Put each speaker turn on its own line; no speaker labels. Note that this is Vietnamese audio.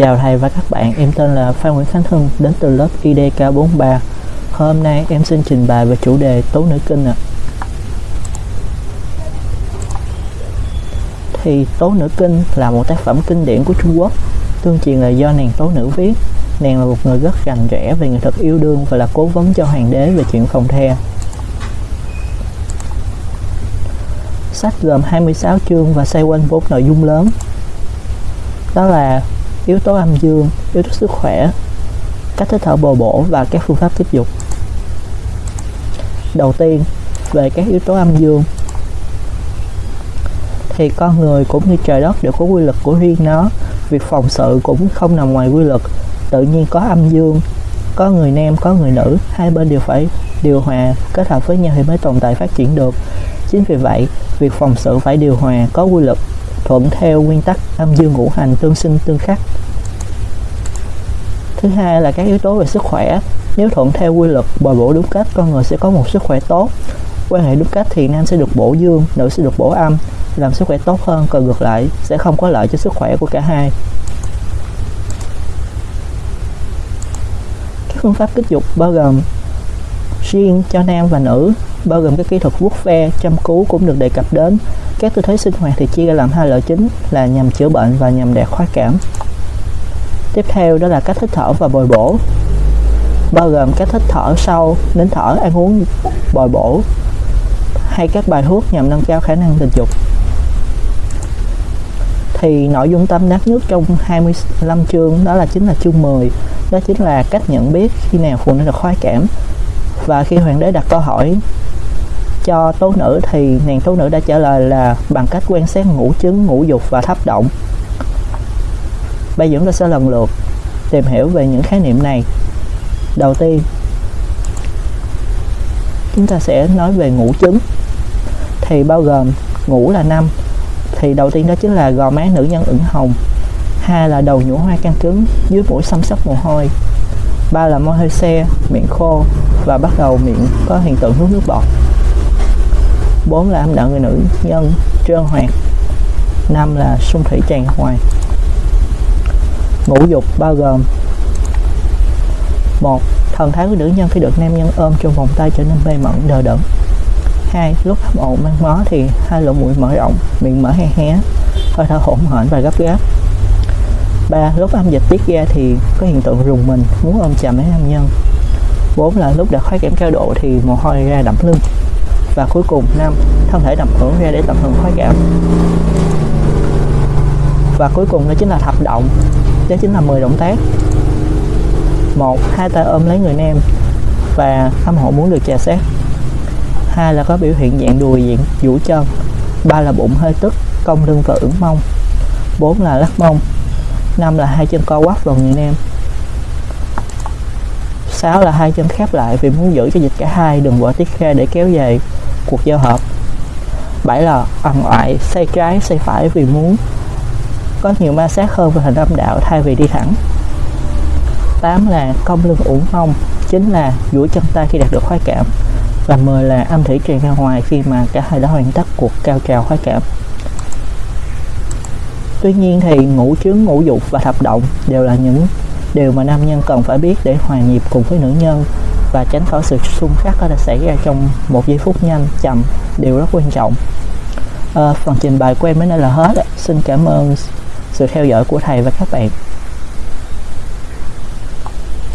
Chào thầy và các bạn, em tên là Phan Nguyễn Khánh Hưng, đến từ lớp IDK43. Hôm nay em xin trình bày về chủ đề Tố Nữ Kinh ạ. Thì Tố Nữ Kinh là một tác phẩm kinh điển của Trung Quốc, tương truyền là do nàng Tố Nữ viết. Nàng là một người rất rành rẽ về nghệ thuật yêu đương và là cố vấn cho hoàng đế về chuyện phòng the. Sách gồm 26 chương và xoay quanh bốn nội dung lớn. Đó là yếu tố âm dương, yếu tố sức khỏe, cách hít thở bồi bổ và các phương pháp tiếp dục. Đầu tiên, về các yếu tố âm dương thì con người cũng như trời đất đều có quy luật của riêng nó. Việc phòng sự cũng không nằm ngoài quy luật. Tự nhiên có âm dương có người nam có người nữ hai bên đều phải điều hòa kết hợp với nhau thì mới tồn tại phát triển được. Chính vì vậy việc phòng sự phải điều hòa có quy luật thuận theo nguyên tắc âm dương ngũ hành tương sinh tương khắc. Thứ hai là các yếu tố về sức khỏe. Nếu thuận theo quy luật bồi bổ đúng cách, con người sẽ có một sức khỏe tốt. Quan hệ đúng cách thì nam sẽ được bổ dương, nữ sẽ được bổ âm. Làm sức khỏe tốt hơn, còn ngược lại, sẽ không có lợi cho sức khỏe của cả hai. Các phương pháp kích dục bao gồm riêng cho nam và nữ bao gồm các kỹ thuật vuốt ve, chăm cứu cũng được đề cập đến. Các tư thế sinh hoạt thì chia ra làm hai loại chính là nhằm chữa bệnh và nhằm đạt khoái cảm. Tiếp theo đó là cách hít thở và bồi bổ, bao gồm cách hít thở sâu nín thở, ăn uống, bồi bổ, hay các bài thuốc nhằm nâng cao khả năng tình dục. Thì nội dung tâm đắc nhất trong 25 chương đó là chính là chương 10 đó chính là cách nhận biết khi nào phụ nữ được khoái cảm và khi hoàng đế đặt câu hỏi cho tố nữ thì nàng tố nữ đã trả lời là bằng cách quan sát ngũ chứng, ngũ dục và thấp động. Bây giờ chúng ta sẽ lần lượt tìm hiểu về những khái niệm này. Đầu tiên, chúng ta sẽ nói về ngũ chứng. Thì bao gồm ngũ là năm, thì đầu tiên đó chính là gò má nữ nhân ửng hồng. Hai là đầu nhũ hoa căng cứng, dưới mũi xăm sóc mồ hôi. Ba là môi hơi xe, miệng khô và bắt đầu miệng có hiện tượng hút nước bọt bốn là âm đạo người nữ, nhân trơn hoạt năm là sung thủy tràn hoài ngũ dục bao gồm một, thần thái của nữ nhân khi được nam nhân ôm trong vòng tay trở nên mê mẩn, đờ đẫn. Hai, lúc hấp ổn mang mó thì hai lỗ mũi mở rộng, miệng mở hé hé, hơi thở hỗn hển và gấp gáp. Ba, lúc âm dịch tiết ra thì có hiện tượng rùng mình, muốn ôm chầm lấy nam nhân. Bốn là lúc đã khoái cảm cao độ thì mồ hôi ra đậm lưng và cuối cùng năm thân thể đậm hưởng ra để tập hưởng khoái cảm. Và cuối cùng đó chính là thập động, đó chính là 10 động tác. Một, hai tay ôm lấy người nam và âm hộ muốn được trà sát. Hai là có biểu hiện dạng đùi diện vũ chân. Ba là bụng hơi tức, cong lưng và ửng mông. Bốn là lắc mông. Năm là hai chân co quắp vào người nam. Sáu là hai chân khép lại vì muốn giữ cho dịch cả hai đừng vỡ tiết ra để kéo dài cuộc giao hợp. Bảy là ẩn oại xoay trái xoay phải vì muốn có nhiều ma sát hơn về hình âm đạo thay vì đi thẳng. 8 là cong lưng ủng mông chính là duỗi chân tay khi đạt được khoái cảm. Và 10 là âm thủy truyền ra ngoài khi mà cả hai đã hoàn tất cuộc cao trào khoái cảm. Tuy nhiên thì ngũ trướng ngũ dục và thập động đều là những điều mà nam nhân cần phải biết để hòa nhịp cùng với nữ nhân và tránh khỏi sự xung khắc có thể xảy ra trong một giây phút nhanh chậm đều rất quan trọng. À, phần trình bày của em đến đây là hết. Xin cảm ơn sự theo dõi của thầy và các bạn.